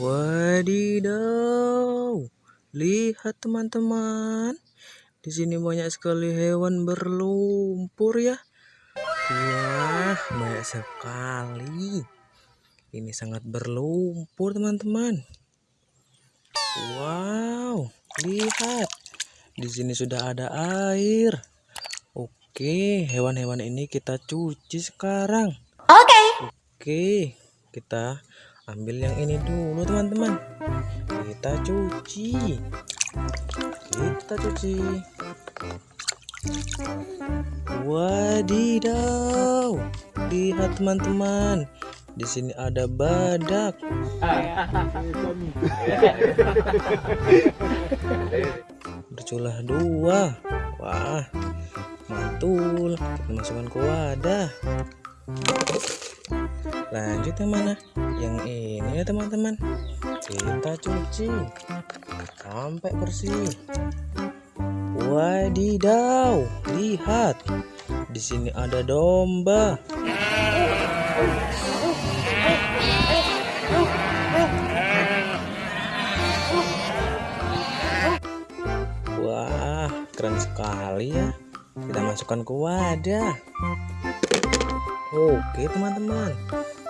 Wadidaw, lihat teman-teman. Di sini banyak sekali hewan berlumpur ya. Wah, banyak sekali. Ini sangat berlumpur teman-teman. Wow, lihat. Di sini sudah ada air. Oke, hewan-hewan ini kita cuci sekarang. Oke. Oke, kita ambil yang ini dulu teman-teman. Kita cuci. Kita cuci. Wadidaw. Lihat teman-teman. Di sini ada badak. Berculah dua. Wah, mantul. Kita masukkan ke wadah. Lanjut yang mana? Yang ini ya teman-teman. Kita cuci sampai bersih. Wadidaw, lihat. Di sini ada domba. Wah, keren sekali ya. Kita masukkan ke wadah. Oke, teman-teman.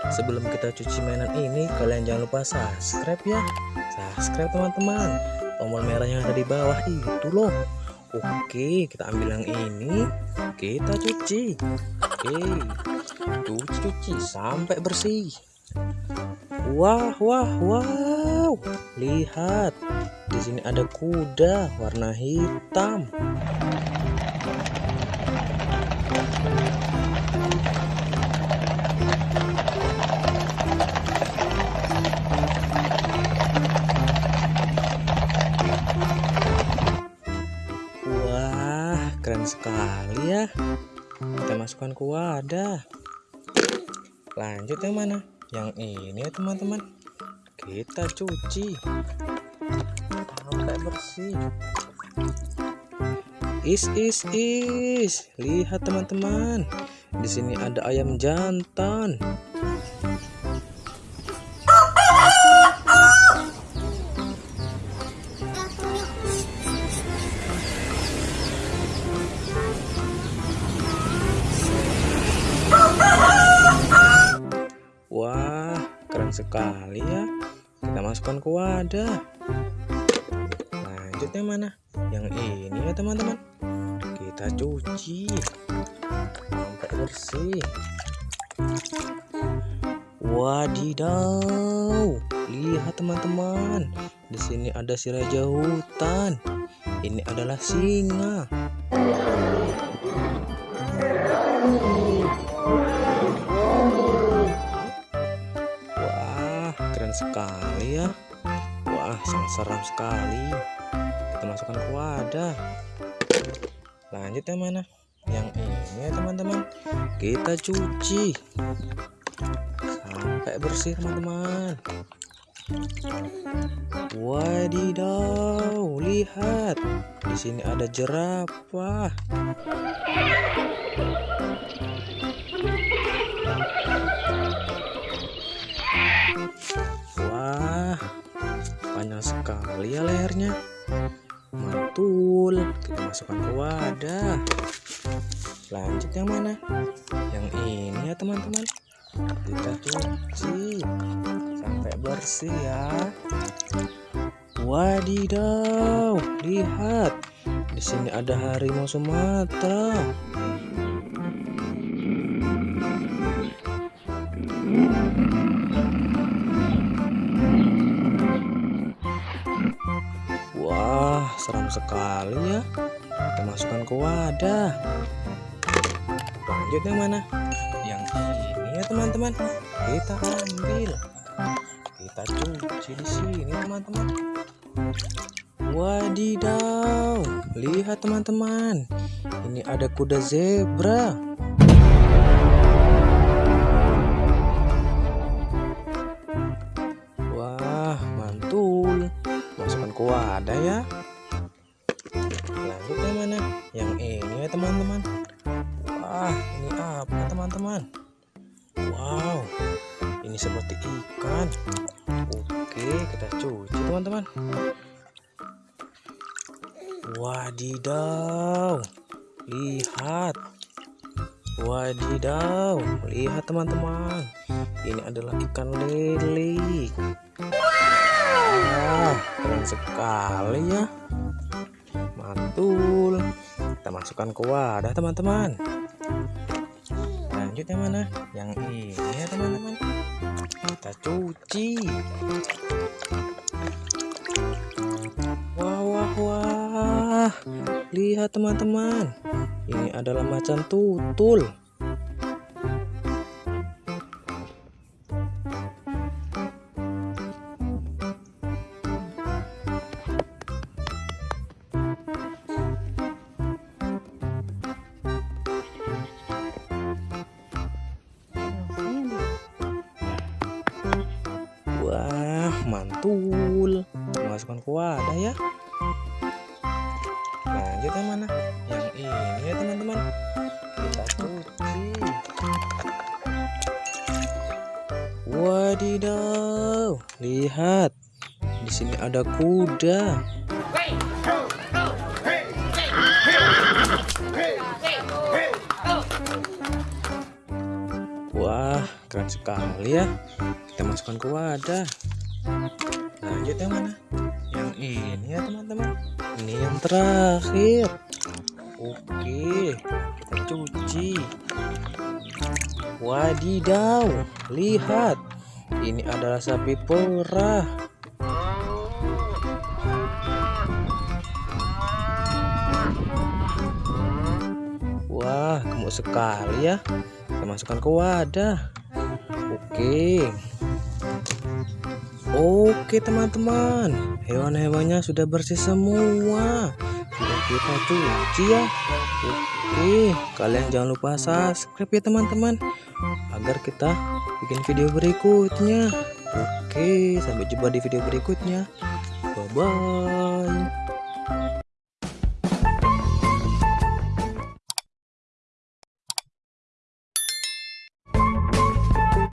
Sebelum kita cuci mainan ini, kalian jangan lupa subscribe ya. Subscribe teman-teman. Tombol merah yang ada di bawah itu loh. Oke, kita ambil yang ini. Kita cuci. Oke. Cuci-cuci sampai bersih. Wah, wah, wow. Lihat. Di sini ada kuda warna hitam. Keren sekali ya. Kita masukkan ke wadah. Lanjut yang mana? Yang ini ya teman-teman. Kita cuci sampai bersih. Is is is. Lihat teman-teman. Di sini ada ayam jantan. Sekali ya. Kita masukkan ke wadah. Lanjut yang mana? Yang ini ya teman-teman. Kita cuci sampai bersih. Wadidaw, lihat teman-teman. Di sini ada si raja hutan. Ini adalah singa. Keren sekali ya. Wah, sangat seram sekali. Kita masukkan ke wadah. Lanjut yang mana? Yang ini ya teman-teman. Kita cuci sampai bersih teman-teman. Wadidaw, lihat. Di sini ada jerapah. Sekali ya lehernya. Mantul. Kita masukkan ke wadah. Lanjut yang mana? Yang ini ya teman-teman. Kita cuci sampai bersih ya. Wadidaw, lihat. Di sini ada harimau Sumatera. Seram sekali ya. Kita masukkan ke wadah. Lanjut yang mana? Yang ini ya teman-teman. Kita ambil. Kita cuci di sini teman-teman. Wadidaw, lihat teman-teman. Ini ada kuda zebra. Wah, mantul. Masukkan ke wadah ya. Teman-teman. Wah, ini apa teman-teman? Wow, ini seperti ikan. Oke kita cuci teman-teman. Wadidaw lihat. Wadidaw lihat teman-teman. Ini adalah ikan lele. Wah keren sekali ya. Mantul kita masukkan ke wadah teman-teman. Lanjut yang mana? Yang ini ya teman-teman. Kita cuci. Wah wah wah. Lihat teman-teman. Ini adalah macan tutul Mantul. Masukkan ke wadah ya. Lanjut yang mana? Yang ini ya teman-teman. Kita cuci. Wadidaw, lihat. Di sini ada kuda. Wah, keren sekali ya. Kita masukkan ke wadah. Lanjut yang mana? Yang ini ya teman-teman. Ini yang terakhir. Oke, kita cuci. Wadidaw, lihat. Ini adalah sapi perah. Wah, gemuk sekali ya. Kita masukkan ke wadah. Oke. Oke, teman-teman. Hewan-hewannya sudah bersih semua. Sudah kita cuci ya. Oke, kalian jangan lupa subscribe ya, teman-teman. Agar kita bikin video berikutnya. Oke, sampai jumpa di video berikutnya. Bye bye.